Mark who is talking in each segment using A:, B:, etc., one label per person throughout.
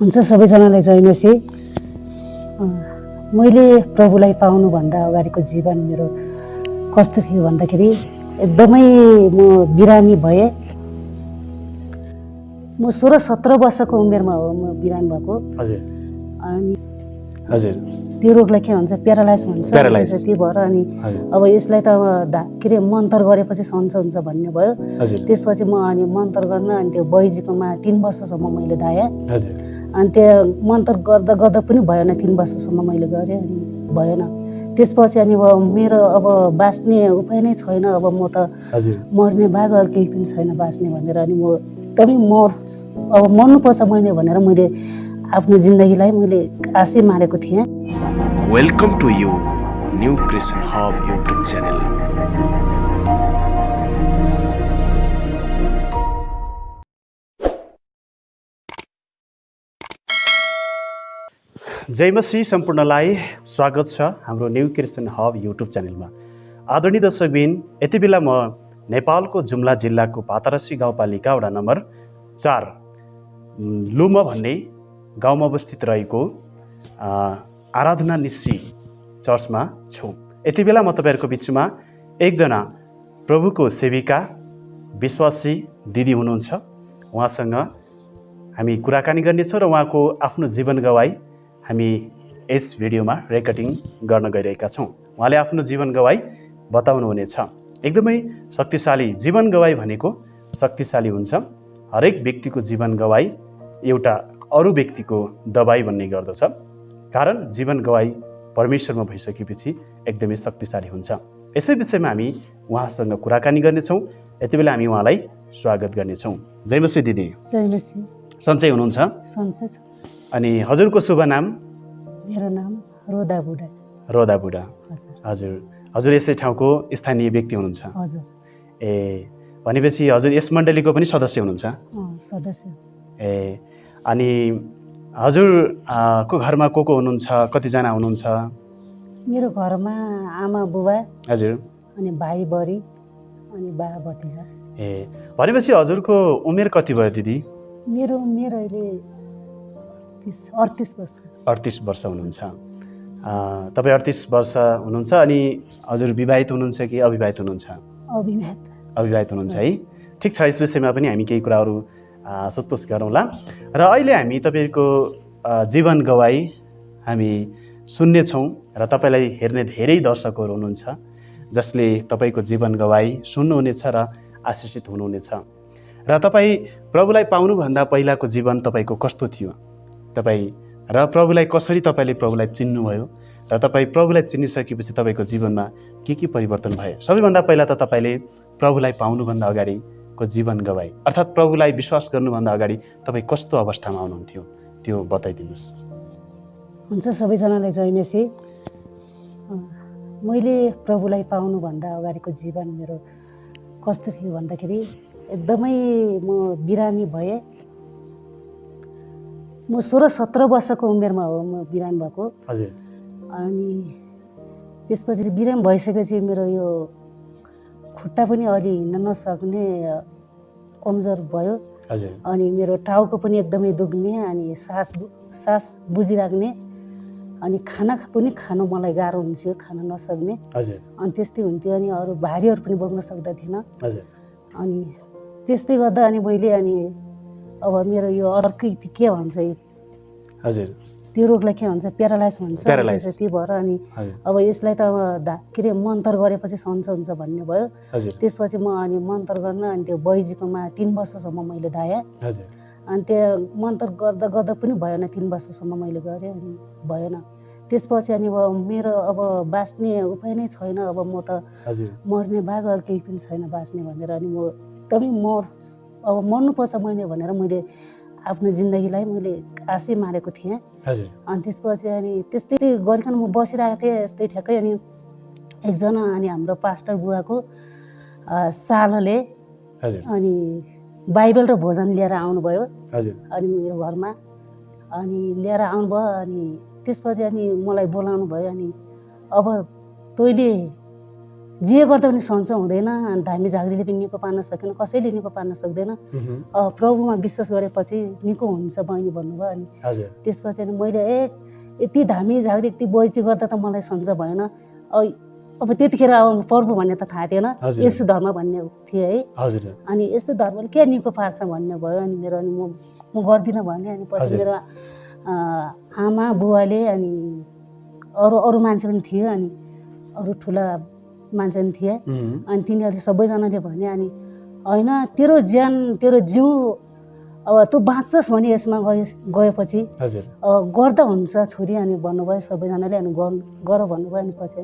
A: हुन्छ सबैजनालाई जय मसी मैले प्रभुलाई पाउनुभन्दा अगाडिको जीवन मेरो कस्तो थियो भन्दाखेरि एकदमै म बिरामी भएँ। म सोह्र सत्र वर्षको उमेरमा हो म बिरामी भएको। अनि
B: हजुर।
A: त्यो रोगलाई के भन्छ प्यारालाइज भन्छ. त्यो भएर अनि अब यसलाई त अब धा के अरे मन्तर गरेपछि सन्चो हुन्छ भन्ने भयो। त्यसपछि म अनि मन्तर गर्न अनि त्यो बैजीकोमा तिन वर्षसम्म मैले धाएँ।
B: हजुर।
A: अनि त्यो मन्तर गर्दा गर्दा पनि भएन तिन वर्षसम्म मैले गरेँ अनि भएन। त्यसपछि अनि अब मेरो अब बाँच्ने उपाय नै छैन अब म त मर्ने बाहेक अरू केही पनि छैन बाँच्ने भनेर अनि म एकदमै मर अब मर्नुपर्छ मैले भनेर मैले आफ्नो जिन्दगीलाई मैले आशै मारेको थिएँ।
C: Welcome to you, New Christian Hub YouTube channel.
B: जय मसी सम्पूर्णलाई स्वागत छ हाम्रो न्यु क्रिस्चियन हब युट्युब च्यानलमा। आदरणीय दर्शकबिन यति बेला म नेपालको जुम्ला जिल्लाको पातरसी गाउँपालिका वडा नम्बर चार लुम भन्ने गाउँमा अवस्थित रहेको आराधना निश्री चर्चमा छु। यति बेला म तपाईँहरूको बिचमा एकजना प्रभुको सेविका विश्वासी दिदी हुनुहुन्छ। उहाँसँग हामी कुराकानी गर्नेछौँ र उहाँको आफ्नो जीवन गवाई हामी यस भिडियोमा रेकर्डिङ गर्न गइरहेका छौँ। उहाँले आफ्नो जीवन गवाई बताउनुहुनेछ। एकदमै शक्तिशाली जीवन गवाई भनेको शक्तिशाली हुन्छ। हरेक व्यक्तिको जीवन गवाई एउटा अरू व्यक्तिको दबाई भन्ने गर्दछ। कारण जीवन गवाई परमेश्वरमा भइसकेपछि एकदमै शक्तिशाली हुन्छ। यसै विषयमा हामी उहाँसँग कुराकानी गर्नेछौँ। यति बेला हामी उहाँलाई स्वागत गर्नेछौँ। जय मसी दिदी।
A: जयमसी।
B: सन्चै हुनुहुन्छ?
A: सन्चै छ।
B: अनि हजुरको शुभ नाम?
A: मेरो नाम रोदा बुढा।
B: रोदा बुढा।
A: हजुर।
B: हजुर। यसै ठाउँको स्थानीय व्यक्ति हुनुहुन्छ।
A: हजुर।
B: ए भनेपछि हजुर यस मण्डलीको पनि सदस्य हुनुहुन्छ?
A: सदस्य।
B: ए अनि हजुर को घरमा को को हुनुहुन्छ? कतिजना हुनुहुन्छ?
A: मेरो घरमा आमा बुबा
B: हजुर।
A: अनि भाइ बडी अनि बा भतिजा।
B: ए भनेपछि हजुरको उमेर कति भयो दिदी?
A: मेरो उमेर अहिले तिस अडतिस वर्ष।
B: अडतिस वर्ष हुनुहुन्छ। तपाईँ अडतिस वर्ष हुनुहुन्छ अनि हजुर विवाहित हुनुहुन्छ कि अविवाहित हुनुहुन्छ?
A: अभिमात
B: अविवाहित हुनुहुन्छ है। ठिक छ यस विषयमा पनि हामी केही कुराहरू सोधपुछ गरौँला। र अहिले हामी तपाईँको जीवन गवाई हामी सुन्नेछौँ र तपाईँलाई हेर्ने धेरै दर्शकहरू हुनुहुन्छ जसले तपाईँको जीवन गवाई सुन्नुहुनेछ र आशिषित हुनुहुनेछ। र तपाईँ प्रभुलाई पाउनुभन्दा पहिलाको जीवन तपाईँको कस्तो थियो? तपाईँ र प्रभुलाई कसरी तपाईँले प्रभुलाई चिन्नुभयो र तपाईँ प्रभुलाई चिनिसकेपछि तपाईँको जीवनमा के के परिवर्तन भयो? सबैभन्दा पहिला त तपाईँले प्रभुलाई पाउनुभन्दा अगाडिको जीवन गवाई। अर्थात् प्रभुलाई विश्वास गर्नुभन्दा अगाडि तपाईँ कस्तो अवस्थामा आउनुहुन्थ्यो त्यो बताइदिनुहोस्।
A: हुन्छ सबैजनालाई जयमेसी अँ, मैले प्रभुलाई पाउनुभन्दा अगाडिको जीवन मेरो कस्तो थियो भन्दाखेरि एकदमै म बिरामी भएँ। म सोह्र सत्र वर्षको उमेरमा हो म बिरामी भएको।
B: हजुर।
A: अनि त्यसपछि बिरामी भइसकेपछि मेरो यो खुट्टा पनि अलि हिँड्न नसक्ने कमजोर भयो।
B: हजुर।
A: अनि मेरो टाउको पनि एकदमै दुख्ने अनि सास सास बुझिराख्ने। अनि खाना पनि खानु मलाई गाह्रो हुन्थ्यो खान नसक्ने।
B: हजुर।
A: अनि त्यस्तै हुन्थ्यो अनि अरू भारीहरू पनि बोक्न सक्दा थिएन।
B: हजुर।
A: अनि त्यस्तै गर्दा अनि मैले अनि अब मेरो यो अर्कै के भन्छ यो?
B: हजुर।
A: त्यो रोगलाई के भन्छ? प्यारालाइज भन्छ।
B: Paralyze.
A: त्यो भएर अनि अब यसलाई त के अरे मन्तर गरेपछि सन्चो हुन्छ भन्ने भयो। त्यसपछि म अनि मन्तर गर्न अनि त्यो बैजीकोमा तिन वर्षसम्म मैले धाएँ। अनि त्यो मन्तर गर्दा गर्दा पनि भएन तिन वर्षसम्म मैले गरेँ अनि भएन। त्यसपछि अनि अब मेरो अब बाँच्ने उपाय नै छैन। अब म त मर्ने अरू केही पनि छैन बाँच्ने भनेर अनि म एकदमै मर अब मर्नुपर्छ मैले भनेर मैले आफ्नो जिन्दगीलाई मैले आशै मारेको थिएँ। अनि त्यसपछि अनि त्यस्तै गरिकन म बसिरहेको थिएँ यस्तै ठ्याक्कै अनि एकजना अनि हाम्रो पास्टर बुवाको सालोले अनि बाइबल र भोजन लिएर आउनुभयो। अनि मेरो घरमा अनि लिएर आउनुभयो अनि त्यसपछि अनि मलाई बोलाउनु भयो अनि अब तैँले जे गर्दा पनि सन्चो हुँदैन। अनि धामी झाँक्रीले पनि निको पार्न सकेन कसैले निको पार्न सक्दैन। प्रभुमा विश्वास गरेपछि निको हुन्छ बहिनी भन्नुभयो अनि त्यसपछि अनि मैले ए यति धामी झाँक्री यति बोइची गर्दा त मलाई सन्चो भएन। अब त्यतिखेर अब प्रभु भन्ने त थाहा थिएन।
B: हजुर।
A: यसो धर्म भन्ने थियो है। अनि यस्तो धर्मले के निको पार्छ भन्ने भयो अनि मेरो अनि म म गर्दिनँ भने अनि पछि। मेरो आमा बुवाले अनि अरू अरू मान्छे पनि थियो अनि अरू ठुला मान्छे पनि थिए। अनि तिनीहरूले सबैजनाले भने अनि होइन तेरो ज्यान तेरो जिउ अब तँ बाँच्छस् भने यसमा गए गएपछि। गर्दा हुन्छ छोरी अनि भन्नुभयो सबैजनाले अनि गर्नु गर भन्नुभयो अनि पछि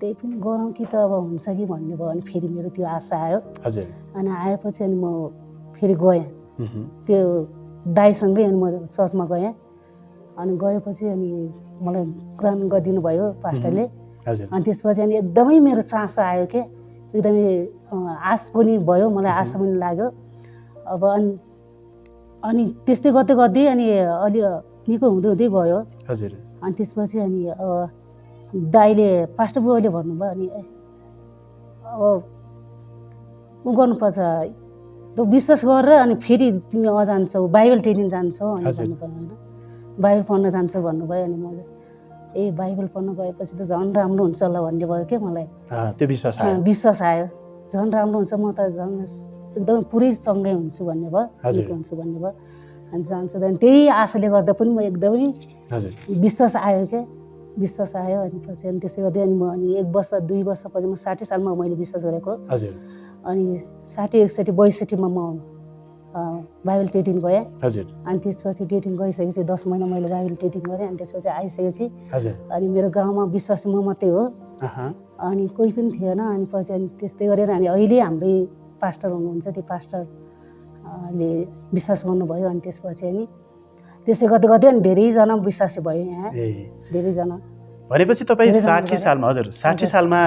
A: त्यही पनि गरौँ कि त अब हुन्छ कि भन्ने भयो अनि फेरि मेरो त्यो आशा आयो। अनि आएपछि अनि म फेरि गएँ। त्यो दाईसँगै अनि म चर्चमा गएँ। अनि गएपछि अनि मलाई कुरान गरिदिनु भयो पास्टरले। अनि त्यसपछि अनि एकदमै मेरो चासो आयो के एकदमै अँ, आश पनि भयो मलाई आशा पनि लाग्यो। अब अनि अनि त्यस्तै गर्दै गर्दै अनि अलि निको हुँदै हुँदै गयो
B: हजुर।
A: अनि त्यसपछि अनि अब दाइले पास्टर बुवाले भन्नुभयो अनि अब उ गर्नुपर्छ तँ विश्वास गरेर अनि फेरि तिमी अजान्छौ बाइबल ट्रेनिङ जान्छौ अनि। भन्नुभयो होइन। बाइबल पढ्न जान्छौ भन्नुभयो अनि म ए बाइबल पढ्न गएपछि त झन् राम्रो हुन्छ होला भन्ने भयो क्या मलाई?
B: त्यो विश्वास आयो।
A: विश्वास आयो। झन् राम्रो हुन्छ म त झन् एकदमै पुरै चङ्गै हुन्छु भन्ने भयो। निको हुन्छु भन्ने भयो। अनि जान्छु अनि त्यही आशाले गर्दा पनि म एकदमै विश्वास आयो क्या विश्वास आयो अनि पछि अनि त्यसै गर्दै अनि म अनि एक वर्ष दुई वर्षपछि म साठी सालमा मैले विश्वास गरेको। अनि साठी एकसठी बैसठीमा म बाइबल ट्रेडिङ गएँ।
B: हजुर।
A: अनि त्यसपछि ट्रेडिङ गइसकेपछि दस महिना मैले बाइबल ट्रेडिङ गरेँ अनि त्यसपछि आइसकेपछि
B: हजुर।
A: अनि मेरो गाउँमा विश्वास म मात्रै हो अनि कोही पनि थिएन अनि पछि अनि त्यस्तै गरेर अनि अहिले हाम्रै पास्टर हुनुहुन्छ त्यो पास्टर अ, ले विश्वास गर्नुभयो अनि त्यसपछि अनि त्यसै गर्दै गर्दै अनि धेरैजना विश्वासी भयो यहाँ। धेरैजना।
B: भनेपछि तपाईँ साठी सालमा हजुर साठी। सालमा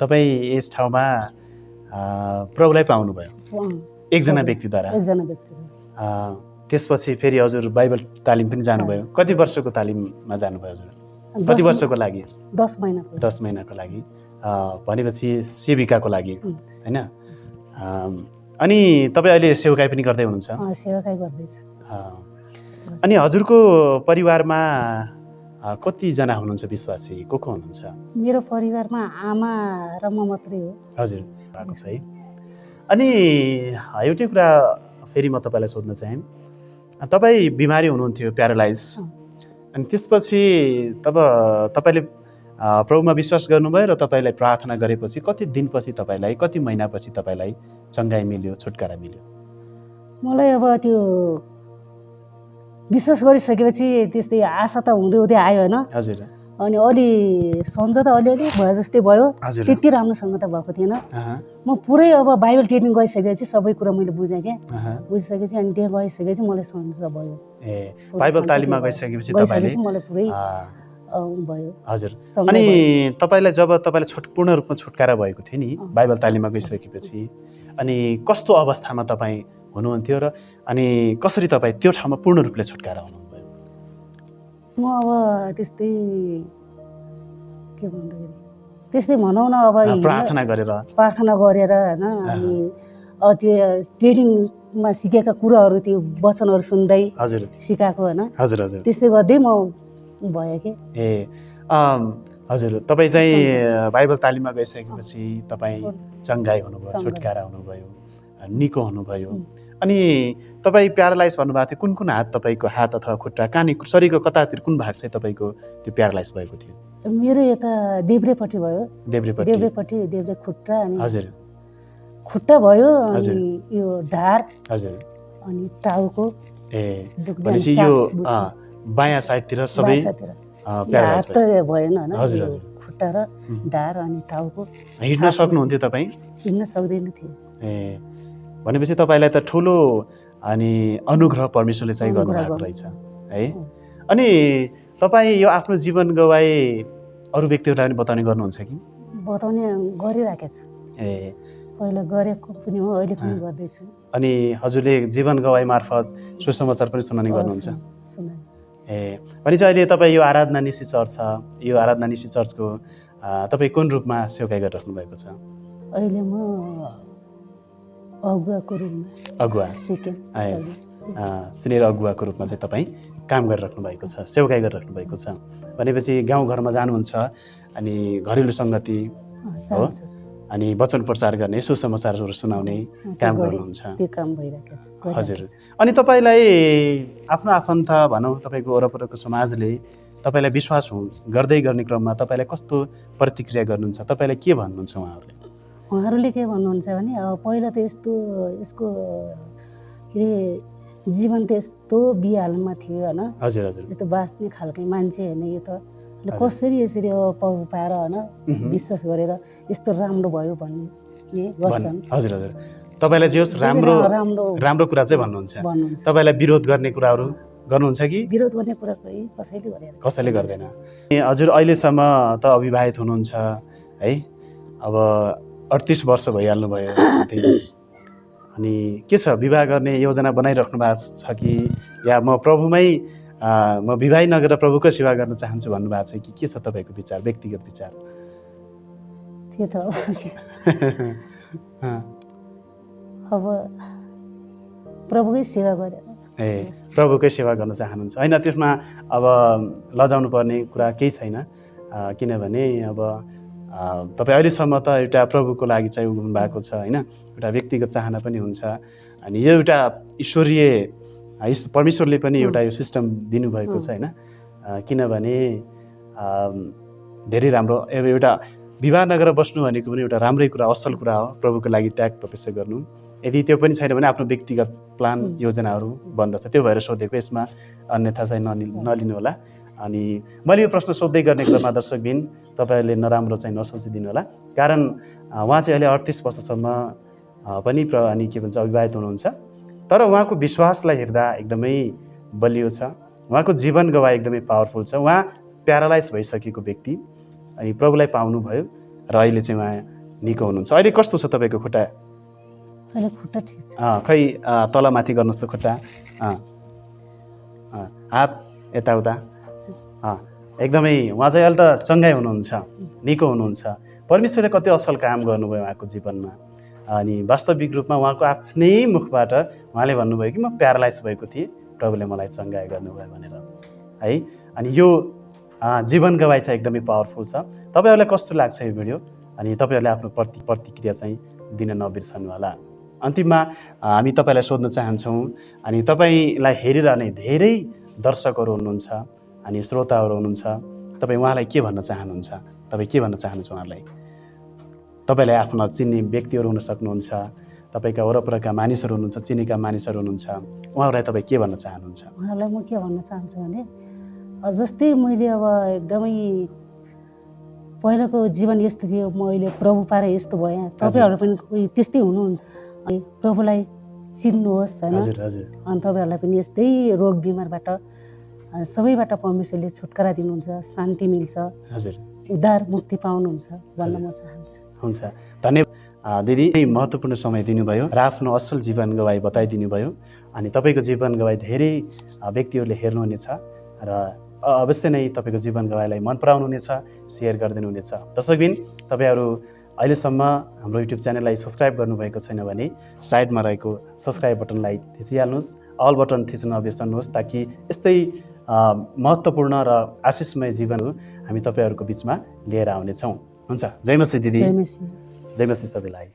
B: तपाईँ यस ठाउँमा प्रभुलाई पाउनुभयो। एकजना। व्यक्तिद्वारा।
A: एकजना व्यक्ति
B: त्यसपछि फेरि हजुर बाइबल तालिम पनि जानुभयो। कति वर्षको तालिममा जानुभयो हजुर? कति वर्षको लागि?
A: दस महिनाको।
B: दस महिनाको लागि। भनेपछि सेविकाको लागि होइन? अनि तपाईँ अहिले सेवकाई पनि गर्दै हुनुहुन्छ? अनि हजुरको परिवारमा कतिजना हुनुहुन्छ विश्वासी? को को हुनुहुन्छ?
A: मेरो परिवारमा आमा र म मात्रै हो।
B: हजुर। भएको छ है। अनि एउटै कुरा फेरि म तपाईँलाई सोध्न चाहेँ। तपाईँ बिमारी हुनुहुन्थ्यो प्यारालाइज। अनि त्यसपछि तब तपाईँले प्रभुमा विश्वास गर्नुभयो र तपाईँलाई प्रार्थना गरेपछि कति दिनपछि तपाईँलाई कति महिनापछि तपाईँलाई चङ्गाइ मिल्यो छुटकारा मिल्यो?
A: मलाई अब त्यो विश्वास गरिसकेपछि त्यस्तै आशा त हुँदै हुँदै आयो होइन।
B: हजुर।
A: अनि अलि सन्ज त अलिअलि भयो जस्तै भयो। त्यति राम्रोसँग त भएको थिएन। म पुरै अब बाइबल ट्रेनिङ गइसकेपछि सबै कुरा मैले बुझेँ क्या। बुझिसकेपछि अनि त्यहाँ गइसकेपछि मलाई सन्च भयो।
B: ए बाइबल
A: सन्चो
B: तालिममा। गइसकेपछि
A: मलाई पुरै भयो।
B: हजुर। अनि। तपाईँलाई जब तपाईँलाई छुट पूर्ण रूपमा छुटकारा भएको थियो नि। बाइबल तालिममा गइसकेपछि अनि कस्तो अवस्थामा तपाईँ हुनुहुन्थ्यो र अनि कसरी तपाईँ त्यो ठाउँमा पूर्ण रूपले छुटकारा हुनुभयो
A: म अब त्यस्तै के भन्दाखेरि त्यस्तै भनौँ न अब
B: प्रार्थना गरेर।
A: प्रार्थना गरेर होइन अनि त्यो ट्रेनिङमा सिकेका कुराहरू त्यो वचनहरू सुन्दै
B: हजुर।
A: सिकाएको होइन।
B: हजुर हजुर।
A: त्यस्तै गर्दै म भयो कि?
B: ए हजुर। तपाईँ चाहिँ बाइबल तालिममा गइसकेपछि तपाईँ चङ्गाई हुनुभयो। छुटकारा हुनुभयो निको हुनुभयो. अनि तपाईँ प्यारालाइज भन्नुभएको थियो कुन कुन हात तपाईँको हात अथवा खुट्टा कहाँनिर शरीरको कतातिर कुन भाग चाहिँ तपाईँको त्यो प्यारालाइज भएको थियो?
A: मेरो यता देब्रेपट्टि भयो।
B: देब्रेपट्टि।
A: देब्रेपट्टि देब्रे खुट्टा अनि
B: हजुर।
A: खुट्टा भयो। अनि यो ढाड
B: हजुर।
A: अनि टाउको
B: ए भनेपछि यो बायाँ साइडतिर सबै प्यारालाइज
A: भएन
B: हजुर, हजुर।
A: खुट्टा र. ढाड अनि टाउको।
B: हिँड्न सक्नुहुन्थ्यो तपाईँ?
A: हिँड्न सक्दैन थियो
B: ए भनेपछि तपाईँलाई त ठुलो अनि अनुग्रह परमेश्वरले चाहिँ गर्नुभएको
A: गर्नु।
B: रहेछ है. अनि तपाईँ यो आफ्नो जीवन गवाए अरू व्यक्तिहरूलाई पनि बताउने गर्नुहुन्छ कि?
A: बताउने गरिराखेको छु।
B: ए।
A: पहिला गरेको पनि हो अहिले पनि। गर्दैछु।
B: अनि हजुरले जीवन गवाई मार्फत सुसमाचार पनि सुनाउने गर्नुहुन्छ। ए। भनेपछि अहिले तपाईँ यो आराधना निशी चर्च छ यो आराधना निशी चर्चको तपाईँ कुन रूपमा सेवकाई गरिराख्नु भएको छ?
A: अहिले म अगुवाको रूपमा।
B: अगुवा। अगुवाको रूपमा चाहिँ तपाईँ काम गरिराख्नु भएको छ सेवकाई गरिराख्नु भएको छ। भनेपछि गाउँघरमा जानुहुन्छ अनि घरेलु सङ्गति
A: चाहन्छु
B: अनि वचन प्रचार गर्ने सुसमाचारहरू सुनाउने काम
A: गरे-
B: गर्नुहुन्छ।
A: त्यो काम भइरहेको छ
B: हजुर। अनि तपाईँलाई आफ्नो आफन्त भनौँ तपाईँको वरपरको समाजले तपाईँलाई विश्वास हु गर्दै गर्ने क्रममा तपाईँलाई कस्तो प्रतिक्रिया गर्नुहुन्छ तपाईँलाई के भन्नुहुन्छ उहाँहरूले?
A: उहाँहरूले के भन्नुहुन्छ भने अब पहिला त यस्तो यसको के अरे जीवन त यस्तो बिहालमा थियो होइन? यस्तो बाँच्ने खालकै मान्छे होइन यो त। कसरी यसरी अब पाउ पाएर होइन। विश्वास गरेर यस्तो राम्रो भयो भन्ने गर्छन्?
B: हजुर हजुर। तपाईँलाई जे होस् राम्रो
A: राम्रो
B: राम्रो कुरा चाहिँ भन्नुहुन्छ। तपाईँलाई विरोध गर्ने कुराहरू गर्नुहुन्छ कि?
A: विरोध गर्ने कुरा कसैले गरेर
B: कसैले गर्दैन। हजुर अहिलेसम्म त अविवाहित हुनुहुन्छ है? अब अडतिस वर्ष भइहाल्नु भयो साथै। अनि के छ विवाह गर्ने योजना बनाइराख्नु भएको छ कि या म प्रभुमै म विवाह नगरेर प्रभुको सेवा गर्न चाहन्छु भन्नुभएको छ कि के छ तपाईँको विचार व्यक्तिगत विचार?
A: त्यो त अब प्रभुकै सेवा गरेर
B: ए प्रभुकै सेवा गर्न चाहनुहुन्छ। होइन त्यसमा अब लजाउनु पर्ने कुरा केही छैन। किनभने अब तपाईँ अहिलेसम्म त एउटा प्रभुको लागि चाहिँ उभिनु भएको छ होइन? एउटा व्यक्तिगत चाहना पनि हुन्छ। अनि यो एउटा ईश्वरीय परमेश्वरले पनि एउटा यो सिस्टम दिनुभएको छ होइन? किनभने धेरै राम्रो अब एउटा विवाह नगरेर बस्नु भनेको पनि एउटा राम्रै कुरा असल कुरा हो। प्रभुको लागि त्याग तपस्या गर्नु। यदि त्यो पनि छैन भने आफ्नो व्यक्तिगत प्लान। योजनाहरू बन्दछ त्यो भएर सोधेको यसमा अन्यथा चाहिँ नलि नलिनु होला अनि मैले यो प्रश्न सोध्दै गर्ने क्रममा दर्शकबिन तपाईँहरूले नराम्रो चाहिँ नसोचिदिनु होला कारण उहाँ चाहिँ अहिले अडतिस वर्षसम्म पनि प्र अनि के भन्छ अविवाहित हुनुहुन्छ। तर उहाँको विश्वासलाई हेर्दा एकदमै बलियो छ। उहाँको जीवन गवाई एकदमै पावरफुल छ। उहाँ प्यारालाइज भइसकेको व्यक्ति अनि प्रभुलाई पाउनुभयो र अहिले चाहिँ उहाँ निको हुनुहुन्छ। अहिले कस्तो छ तपाईँको खुट्टा? खै तलमाथि गर्नुहोस् त खुट्टा। हात यताउता। एकदमै उहाँ चाहिँ अहिले त चङ्गाइ हुनुहुन्छ निको हुनुहुन्छ। परमेश्वरले कति असल काम गर्नुभयो उहाँको जीवनमा। अनि वास्तविक रूपमा उहाँको आफ्नै मुखबाट उहाँले भन्नुभयो कि म प्यारालाइज भएको थिएँ प्रभुले मलाई चङ्गाइ गर्नुभयो भनेर। है अनि यो जीवन गवाई चाहिँ एकदमै पावरफुल छ। तपाईँहरूलाई कस्तो लाग्छ यो भिडियो? अनि तपाईँहरूले आफ्नो प्रति प्रतिक्रिया चाहिँ दिन नबिर्सनु होला अन्तिममा हामी तपाईँलाई सोध्न चाहन्छौँ अनि तपाईँलाई हेरिरहने धेरै दर्शकहरू हुनुहुन्छ। अनि श्रोताहरू हुनुहुन्छ तपाईँ उहाँलाई के भन्न चाहनुहुन्छ? तपाईँ के भन्न चाहनुहुन्छ उहाँलाई? तपाईँलाई आफ्नो चिन्ने व्यक्तिहरू हुन सक्नुहुन्छ तपाईँका वरपरका मानिसहरू हुनुहुन्छ चिनेका मानिसहरू हुनुहुन्छ उहाँहरूलाई तपाईँ के भन्न चाहनुहुन्छ?
A: उहाँहरूलाई म के भन्न चाहन्छु भने जस्तै मैले अब एकदमै पहिलाको जीवन यस्तो थियो म अहिले प्रभु पाएर यस्तो भएँ तपाईँहरू पनि कोही त्यस्तै हुनुहुन्छ। अनि प्रभुलाई चिन्नुहोस् होइन?
B: हजुर हजुर।
A: अनि तपाईँहरूलाई पनि यस्तै रोग बिमारबाट सबैबाट परमेश्वरले छुटकारा दिनुहुन्छ शान्ति मिल्छ
B: हजुर।
A: उद्धार मुक्ति पाउनुहुन्छ भन्न म चाहन्छु।
B: हुन्छ। धन्यवाद। दिदी महत्त्वपूर्ण समय दिनुभयो र आफ्नो असल जीवन गवाई बताइदिनु भयो अनि तपाईँको जीवन गवाई धेरै व्यक्तिहरूले हेर्नुहुनेछ र अवश्य नै तपाईँको जीवन गवाईलाई मन पराउनुहुनेछ सेयर गरिदिनु हुनेछ दर्शकबिन तपाईँहरू अहिलेसम्म हाम्रो युट्युब च्यानललाई सब्सक्राइब गर्नुभएको छैन भने साइडमा रहेको सब्सक्राइब बटनलाई थिचिहाल्नुहोस्। अल बटन थिच्न नबिर्सनुहोस् ताकि यस्तै महत्त्वपूर्ण र आशिषमय जीवनहरू हामी तपाईँहरूको बिचमा लिएर आउनेछौँ। हुन्छ जय मसी दिदी।
A: जय मसी।
B: जय मसी सबैलाई।